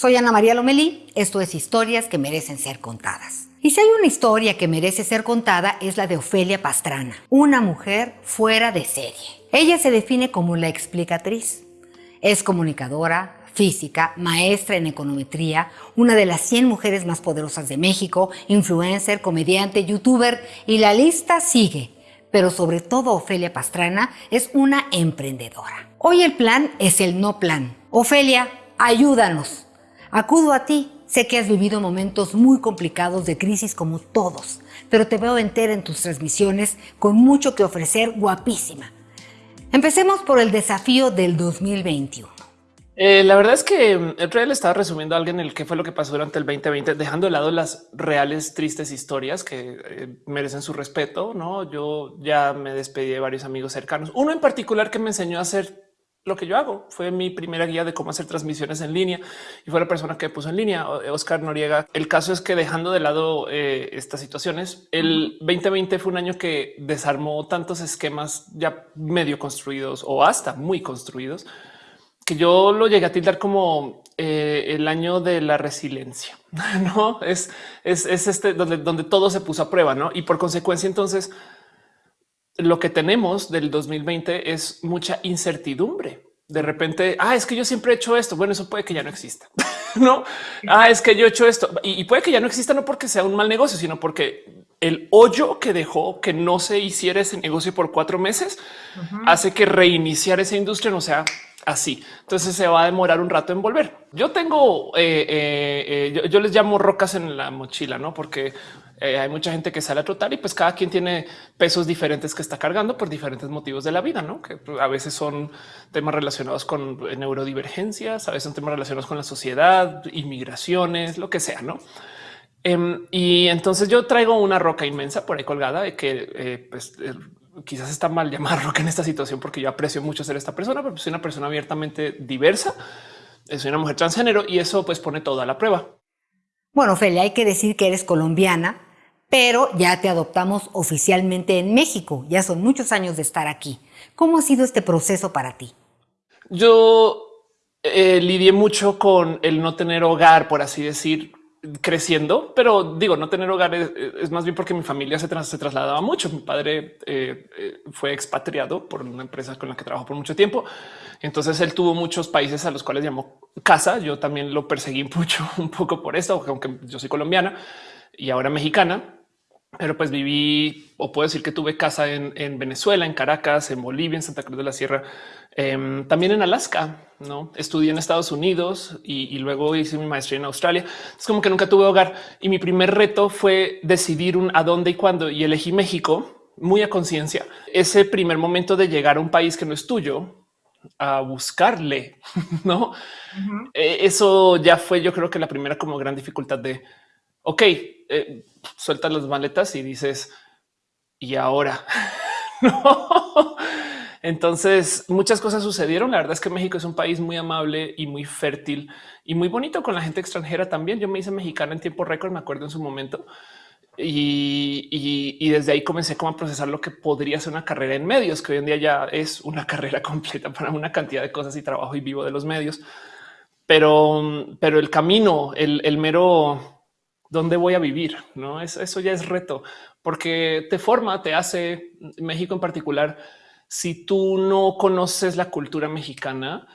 Soy Ana María Lomelí, esto es Historias que merecen ser contadas. Y si hay una historia que merece ser contada es la de Ofelia Pastrana, una mujer fuera de serie. Ella se define como la explicatriz. Es comunicadora, física, maestra en econometría, una de las 100 mujeres más poderosas de México, influencer, comediante, youtuber y la lista sigue. Pero sobre todo Ofelia Pastrana es una emprendedora. Hoy el plan es el no plan. Ofelia, ayúdanos. Acudo a ti. Sé que has vivido momentos muy complicados de crisis como todos, pero te veo entera en tus transmisiones con mucho que ofrecer, guapísima. Empecemos por el desafío del 2021. Eh, la verdad es que mm, el otro estaba resumiendo a alguien el qué fue lo que pasó durante el 2020, dejando de lado las reales tristes historias que eh, merecen su respeto. No, yo ya me despedí de varios amigos cercanos. Uno en particular que me enseñó a hacer lo que yo hago fue mi primera guía de cómo hacer transmisiones en línea y fue la persona que puso en línea Oscar Noriega. El caso es que dejando de lado eh, estas situaciones, el 2020 fue un año que desarmó tantos esquemas ya medio construidos o hasta muy construidos que yo lo llegué a tildar como eh, el año de la resiliencia. No es, es, este donde, donde todo se puso a prueba, no? Y por consecuencia, entonces lo que tenemos del 2020 es mucha incertidumbre. De repente, ah, es que yo siempre he hecho esto. Bueno, eso puede que ya no exista. no, ah, es que yo he hecho esto y, puede que ya no exista, no porque sea un mal negocio, sino porque el hoyo que dejó que no se hiciera ese negocio por cuatro meses hace que reiniciar esa industria no sea así. Entonces se va a demorar un rato en volver. Yo tengo, eh, eh, eh, yo, les llamo rocas en la mochila, no? Porque hay mucha gente que sale a trotar y pues cada quien tiene pesos diferentes que está cargando por diferentes motivos de la vida, no? Que a veces son temas relacionados con neurodivergencias, a veces son temas relacionados con la sociedad, inmigraciones, lo que sea, no? Em, y entonces yo traigo una roca inmensa por ahí colgada de que pues, quizás está mal llamarlo que en esta situación porque yo aprecio mucho ser esta persona, pero soy una persona abiertamente diversa, soy una mujer transgénero y eso pues pone todo a la prueba. Bueno, Ophelia, hay que decir que eres colombiana, pero ya te adoptamos oficialmente en México. Ya son muchos años de estar aquí. ¿Cómo ha sido este proceso para ti? Yo eh, lidié mucho con el no tener hogar, por así decir, creciendo, pero digo, no tener hogar es, más bien porque mi familia se, se trasladaba mucho. Mi padre eh, eh, fue expatriado por una empresa con la que trabajó por mucho tiempo. Entonces él tuvo muchos países a los cuales llamó casa. Yo también lo perseguí mucho, un poco por esto, aunque yo soy colombiana y ahora mexicana. Pero pues viví, o puedo decir que tuve casa en, en Venezuela, en Caracas, en Bolivia, en Santa Cruz de la Sierra, Em, también en Alaska, no estudié en Estados Unidos y, luego hice mi maestría en Australia. Es como que nunca tuve hogar y mi primer reto fue decidir un a dónde y cuándo y elegí México muy a conciencia. Ese primer momento de llegar a un país que no es tuyo a buscarle, no? E, eso ya fue, yo creo que la primera como gran dificultad de ok, eh, sueltas las maletas y dices y ahora no entonces muchas cosas sucedieron. La verdad es que México es un país muy amable y muy fértil y muy bonito con la gente extranjera también. Yo me hice mexicana en tiempo récord, me acuerdo en su momento. Y, desde ahí comencé como a procesar lo que podría ser una carrera en medios, que hoy en día ya es una carrera completa para una cantidad de cosas y trabajo y vivo de los medios. Pero, pero el camino, el, mero dónde voy a vivir, no es eso ya es reto porque te forma, te hace México en particular si tú no conoces la cultura mexicana,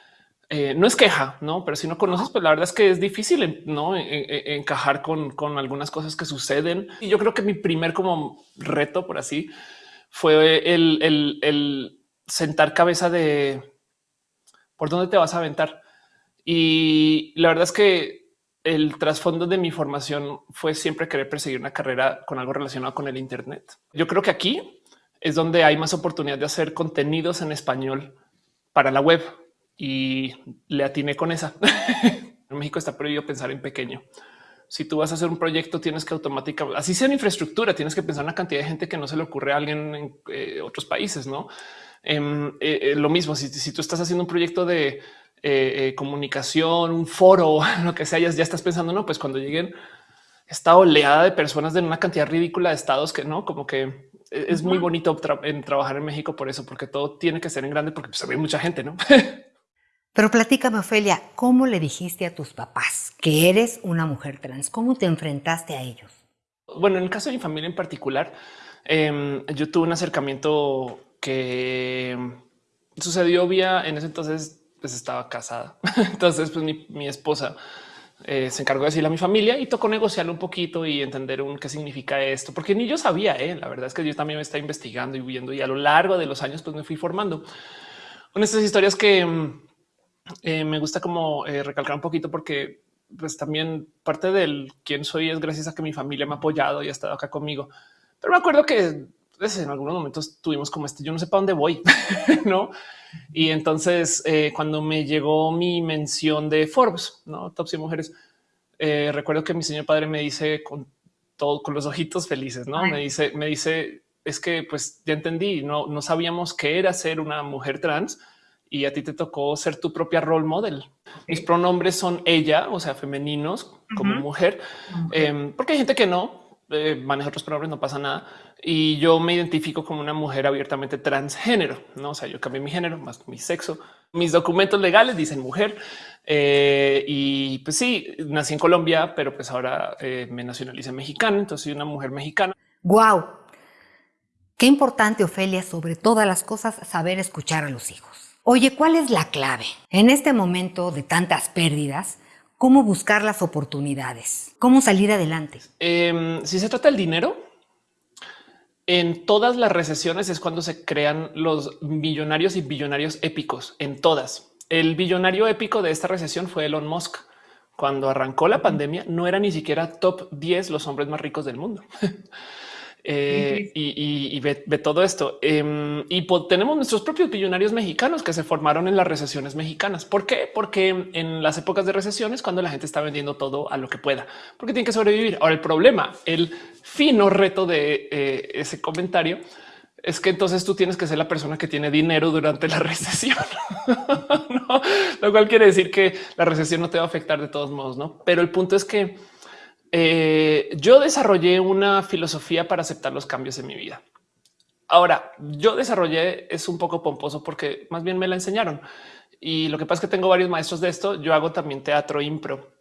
eh, no es queja, no, pero si no conoces, pues la verdad es que es difícil no encajar con, con, algunas cosas que suceden. Y yo creo que mi primer como reto, por así, fue el, el, el sentar cabeza de por dónde te vas a aventar. Y la verdad es que el trasfondo de mi formación fue siempre querer perseguir una carrera con algo relacionado con el Internet. Yo creo que aquí es donde hay más oportunidad de hacer contenidos en español para la web y le atiné con esa. en México está prohibido pensar en pequeño. Si tú vas a hacer un proyecto, tienes que automáticamente, así sea en infraestructura, tienes que pensar en una cantidad de gente que no se le ocurre a alguien en eh, otros países, no? Em, eh, eh, lo mismo, si, tú estás haciendo un proyecto de comunicación, un foro, lo que sea, ya, ya estás pensando, no, pues cuando lleguen esta oleada de personas de una cantidad ridícula de estados que no, como que e-, es muy bonito en trabajar en México por eso, porque todo tiene que ser en grande, porque pues, hay mucha gente, ¿no? Pero platícame, Ofelia, ¿cómo le dijiste a tus papás que eres una mujer trans? ¿Cómo te enfrentaste a ellos? Bueno, en el caso de mi familia en particular, em, yo tuve un acercamiento que sucedió vía, en ese entonces pues estaba casada. Entonces, pues mi, esposa eh, se encargó de decirle a mi familia y tocó negociarlo un poquito y entender un, qué significa esto, porque ni yo sabía. Eh, la verdad es que yo también me estaba investigando y viendo y a lo largo de los años pues me fui formando con estas historias que mm, eh, me gusta como recalcar un poquito porque pues también parte del quién soy es gracias a que mi familia me ha apoyado y ha estado acá conmigo. Pero me acuerdo que pues, en algunos momentos tuvimos como este, yo no sé para dónde voy, ¿no? Y entonces eh, cuando me llegó mi mención de Forbes, ¿no? Top 100 mujeres, eh, recuerdo que mi señor padre me dice con todo, con los ojitos felices, ¿no? Me dice, me dice, es que pues ya entendí, no, no sabíamos qué era ser una mujer trans y a ti te tocó ser tu propia role model. Mis pronombres son ella, o sea, femeninos como mujer, em, porque hay gente que no, eh, maneja otros pronombres, no pasa nada. Y yo me identifico como una mujer abiertamente transgénero, no? O sea, yo cambié mi género más mi sexo. Mis documentos legales dicen mujer. Eh, y pues sí, nací en Colombia, pero pues ahora eh, me nacionalicé mexicano. Entonces soy una mujer mexicana. Wow. Qué importante, Ofelia, sobre todas las cosas, saber escuchar a los hijos. Oye, ¿cuál es la clave en este momento de tantas pérdidas? Cómo buscar las oportunidades, cómo salir adelante. Em, si se trata del dinero, en todas las recesiones es cuando se crean los millonarios y billonarios épicos, en todas. El billonario épico de esta recesión fue Elon Musk. Cuando arrancó la pandemia, no era ni siquiera top 10 los hombres más ricos del mundo. Eh, y, ve, todo esto. Em, y tenemos nuestros propios billonarios mexicanos que se formaron en las recesiones mexicanas. ¿Por qué? Porque en las épocas de recesiones, cuando la gente está vendiendo todo a lo que pueda, porque tiene que sobrevivir. Ahora, el problema, el fino reto de eh, ese comentario es que entonces tú tienes que ser la persona que tiene dinero durante la recesión, lo cual quiere decir que la recesión no te va a afectar de todos modos, no? Pero el punto es que eh, yo desarrollé una filosofía para aceptar los cambios en mi vida. Ahora, yo desarrollé es un poco pomposo porque más bien me la enseñaron. Y lo que pasa es que tengo varios maestros de esto. Yo hago también teatro impro.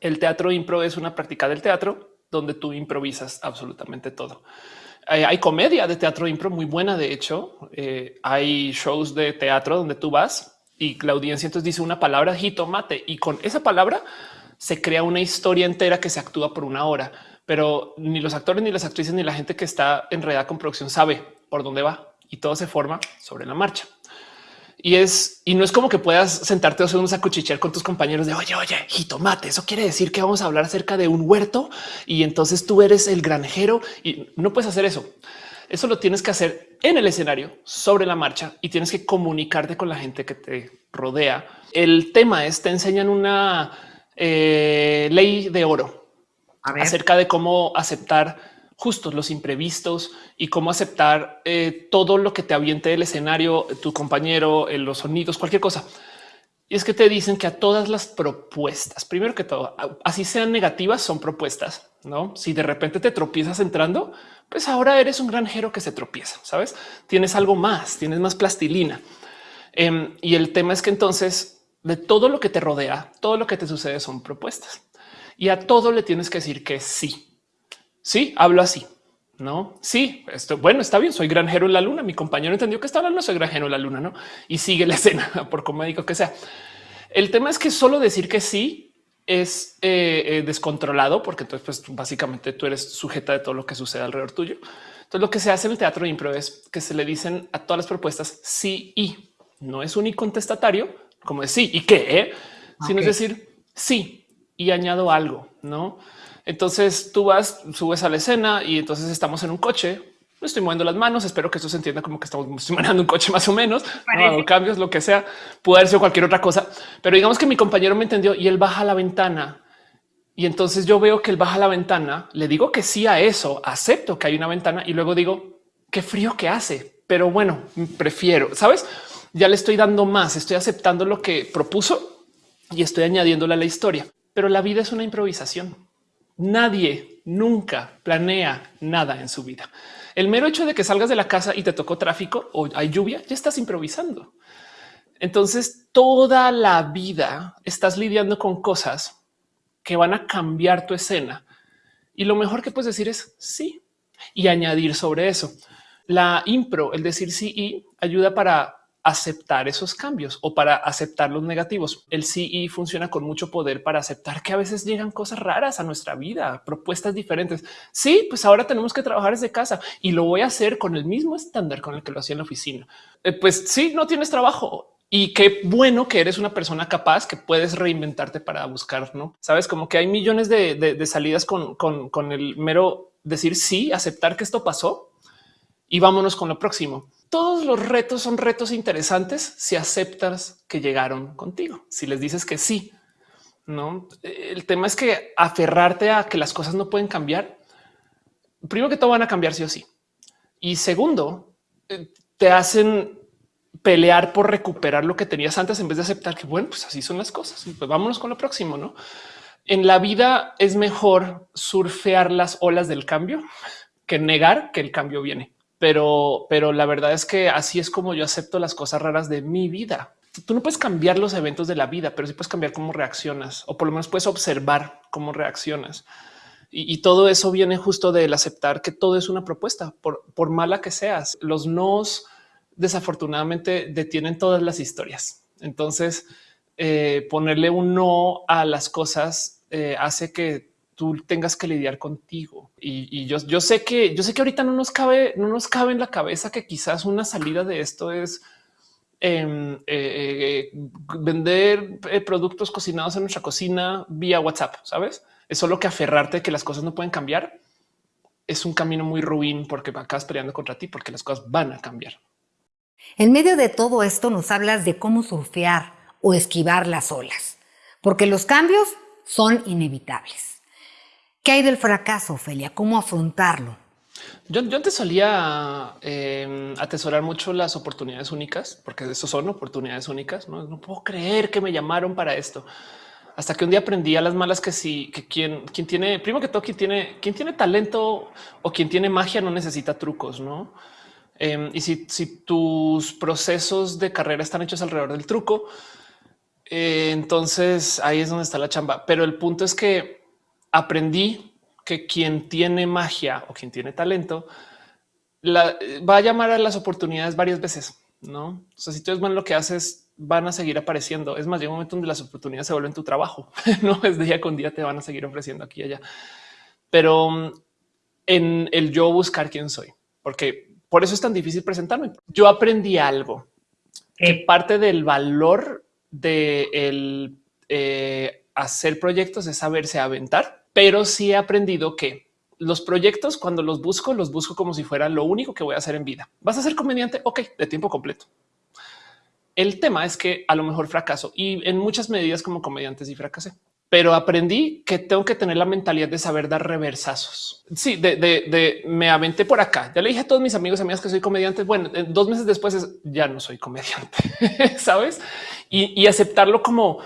El teatro impro es una práctica del teatro donde tú improvisas absolutamente todo. Eh, hay comedia de teatro impro muy buena. De hecho, eh, hay shows de teatro donde tú vas y la audiencia entonces dice una palabra jitomate y con esa palabra se crea una historia entera que se actúa por una hora, pero ni los actores, ni las actrices, ni la gente que está enredada con producción sabe por dónde va y todo se forma sobre la marcha. Y es, y no es como que puedas sentarte o unos a cuchichear con tus compañeros de oye, oye, jitomate. Eso quiere decir que vamos a hablar acerca de un huerto y entonces tú eres el granjero y no puedes hacer eso. Eso lo tienes que hacer en el escenario sobre la marcha y tienes que comunicarte con la gente que te rodea. El tema es te enseñan una eh, ley de oro acerca de cómo aceptar justos los imprevistos y cómo aceptar eh, todo lo que te aviente el escenario, tu compañero, eh, los sonidos, cualquier cosa. Y es que te dicen que a todas las propuestas, primero que todo, así sean negativas, son propuestas. No, si de repente te tropiezas entrando, pues ahora eres un granjero que se tropieza. Sabes, tienes algo más, tienes más plastilina. Em, y el tema es que entonces de todo lo que te rodea, todo lo que te sucede son propuestas y a todo le tienes que decir que sí. Sí, hablo así. No, sí, esto bueno, está bien. Soy granjero en la luna. Mi compañero entendió que estaba no soy granjero en la luna, no? Y sigue la escena por comédico que sea. El tema es que solo decir que sí es eh, eh, descontrolado, porque entonces, pues básicamente tú eres sujeta de todo lo que sucede alrededor tuyo. Entonces, lo que se hace en el teatro de impro es que se le dicen a todas las propuestas sí y no es un contestatario, como de sí y qué, eh? sino es decir sí y añado algo, no? Entonces tú vas, subes a la escena y entonces estamos en un coche. Estoy moviendo las manos. Espero que esto se entienda como que estamos manejando un coche más o menos. No, cambios, lo que sea. Puede haber sido cualquier otra cosa, pero digamos que mi compañero me entendió y él baja la ventana. Y entonces yo veo que él baja la ventana. Le digo que sí a eso. Acepto que hay una ventana y luego digo qué frío que hace, pero bueno, prefiero, sabes? Ya le estoy dando más, estoy aceptando lo que propuso y estoy añadiéndole a la historia. Pero la vida es una improvisación. Nadie nunca planea nada en su vida. El mero hecho de que salgas de la casa y te tocó tráfico o hay lluvia, ya estás improvisando. Entonces, toda la vida estás lidiando con cosas que van a cambiar tu escena. Y lo mejor que puedes decir es sí y añadir sobre eso. La impro, el decir sí y ayuda para aceptar esos cambios o para aceptar los negativos. El sí y funciona con mucho poder para aceptar que a veces llegan cosas raras a nuestra vida, propuestas diferentes. Sí, pues ahora tenemos que trabajar desde casa y lo voy a hacer con el mismo estándar con el que lo hacía en la oficina. Eh, pues sí, no tienes trabajo y qué bueno que eres una persona capaz que puedes reinventarte para buscar, no sabes como que hay millones de, salidas con, con, el mero decir sí, aceptar que esto pasó y vámonos con lo próximo. Todos los retos son retos interesantes si aceptas que llegaron contigo, si les dices que sí. No, el tema es que aferrarte a que las cosas no pueden cambiar. Primero que todo van a cambiar sí o sí. Y segundo, eh, te hacen pelear por recuperar lo que tenías antes en vez de aceptar que bueno, pues así son las cosas. Pues vámonos con lo próximo, ¿no? En la vida es mejor surfear las olas del cambio que negar que el cambio viene. Pero, pero la verdad es que así es como yo acepto las cosas raras de mi vida. Tú no puedes cambiar los eventos de la vida, pero sí puedes cambiar cómo reaccionas o por lo menos puedes observar cómo reaccionas. Y, todo eso viene justo del aceptar que todo es una propuesta, por, por mala que seas. Los nos desafortunadamente detienen todas las historias. Entonces, eh, ponerle un no a las cosas eh, hace que tú tengas que lidiar contigo. Y, yo, sé que yo sé que ahorita no nos cabe, no nos cabe en la cabeza que quizás una salida de esto es em, eh, vender productos cocinados en nuestra cocina vía WhatsApp. Sabes? Es solo que aferrarte que las cosas no pueden cambiar. Es un camino muy ruin porque acabas peleando contra ti porque las cosas van a cambiar. En medio de todo esto nos hablas de cómo surfear o esquivar las olas, porque los cambios son inevitables. ¿Qué hay del fracaso, Ophelia? ¿Cómo afrontarlo? Yo, yo antes solía em, atesorar mucho las oportunidades únicas, porque eso son oportunidades únicas. ¿no? no puedo creer que me llamaron para esto. Hasta que un día aprendí a las malas que sí, que quien, quien tiene, primero que todo, quien tiene, quien tiene talento o quien tiene magia no necesita trucos, no? Em, y si, tus procesos de carrera están hechos alrededor del truco, eh, entonces ahí es donde está la chamba. Pero el punto es que aprendí que quien tiene magia o quien tiene talento va a llamar a las oportunidades varias veces. No, o sea, si tú eres bueno lo que haces, van a seguir apareciendo. Es más, llega un momento donde las oportunidades se vuelven tu trabajo. no es día con día te van a seguir ofreciendo aquí y allá, pero mm, en el yo buscar quién soy, porque por eso es tan difícil presentarme. Yo aprendí algo que parte del valor de el, eh, hacer proyectos es saberse aventar, pero sí he aprendido que los proyectos cuando los busco, los busco como si fuera lo único que voy a hacer en vida. ¿Vas a ser comediante? Ok, de tiempo completo. El tema es que a lo mejor fracaso y en muchas medidas como comediante sí fracasé pero aprendí que tengo que tener la mentalidad de saber dar reversazos. Sí, de, me aventé por acá. Ya le dije a todos mis amigos, amigas que soy comediante. Bueno, dos meses después ya no soy comediante, sabes? Y, aceptarlo como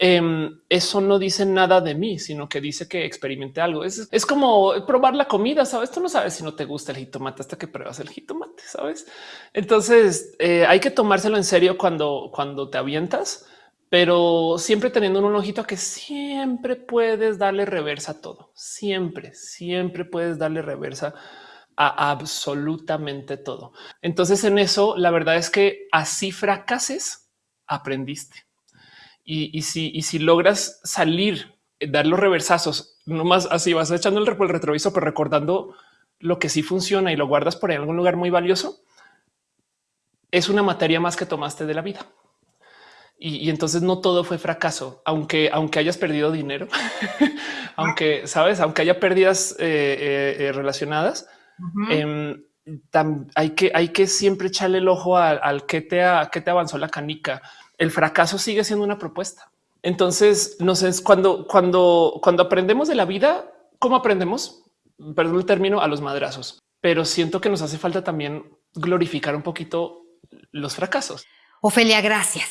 em, eso no dice nada de mí, sino que dice que experimente algo. Es, es como probar la comida. Sabes, tú no sabes si no te gusta el jitomate hasta que pruebas el jitomate. Sabes? Entonces eh, hay que tomárselo en serio cuando, cuando te avientas pero siempre teniendo un ojito que siempre puedes darle reversa a todo. Siempre, siempre puedes darle reversa a absolutamente todo. Entonces en eso, la verdad es que así fracases, aprendiste. Y, si, y si logras salir, dar los reversazos, nomás así vas echando el, el retrovisor, pero recordando lo que sí funciona y lo guardas por ahí en algún lugar muy valioso, es una materia más que tomaste de la vida. Y, entonces no todo fue fracaso, aunque, aunque hayas perdido dinero, aunque sabes, aunque haya pérdidas eh, eh, eh, relacionadas, em, hay que hay que siempre echarle el ojo al, que te que te avanzó la canica. El fracaso sigue siendo una propuesta. Entonces, no sé, cuando cuando cuando aprendemos de la vida, ¿cómo aprendemos? Perdón el término a los madrazos, pero siento que nos hace falta también glorificar un poquito los fracasos. Ofelia, gracias.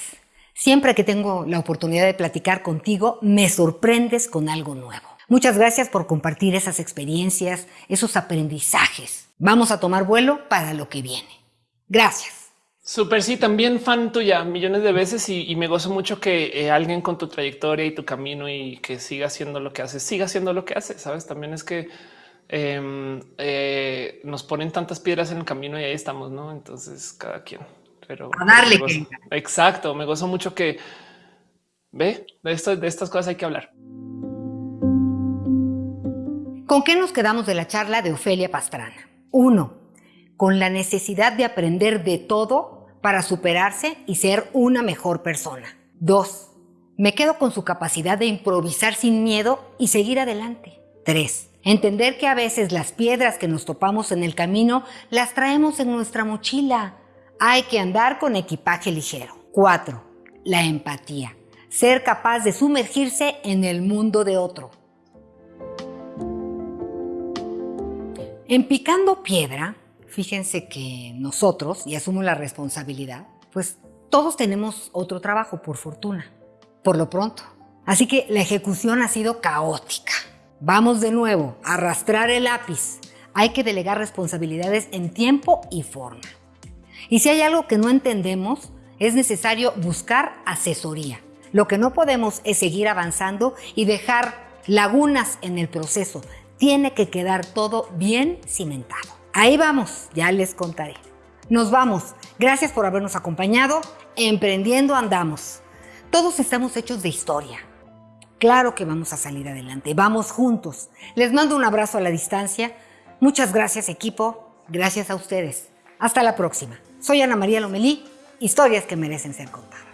Siempre que tengo la oportunidad de platicar contigo, me sorprendes con algo nuevo. Muchas gracias por compartir esas experiencias, esos aprendizajes. Vamos a tomar vuelo para lo que viene. Gracias. Súper, sí, también fan tuya millones de veces y, me gozo mucho que eh, alguien con tu trayectoria y tu camino y que siga haciendo lo que hace, siga haciendo lo que hace. Sabes, también es que em, eh, nos ponen tantas piedras en el camino y ahí estamos, no? Entonces, cada quien. Pero a darle. exacto. Me gozo mucho que ve de esto, de estas cosas hay que hablar. ¿Con qué nos quedamos de la charla de Ofelia Pastrana? Uno, con la necesidad de aprender de todo para superarse y ser una mejor persona. Dos, me quedo con su capacidad de improvisar sin miedo y seguir adelante. Tres, entender que a veces las piedras que nos topamos en el camino las traemos en nuestra mochila. Hay que andar con equipaje ligero. Cuatro, la empatía. Ser capaz de sumergirse en el mundo de otro. En Picando Piedra, fíjense que nosotros, y asumo la responsabilidad, pues todos tenemos otro trabajo, por fortuna, por lo pronto. Así que la ejecución ha sido caótica. Vamos de nuevo a arrastrar el lápiz. Hay que delegar responsabilidades en tiempo y forma. Y si hay algo que no entendemos, es necesario buscar asesoría. Lo que no podemos es seguir avanzando y dejar lagunas en el proceso. Tiene que quedar todo bien cimentado. Ahí vamos, ya les contaré. Nos vamos. Gracias por habernos acompañado. Emprendiendo andamos. Todos estamos hechos de historia. Claro que vamos a salir adelante. Vamos juntos. Les mando un abrazo a la distancia. Muchas gracias equipo. Gracias a ustedes. Hasta la próxima. Soy Ana María Lomelí. Historias que merecen ser contadas.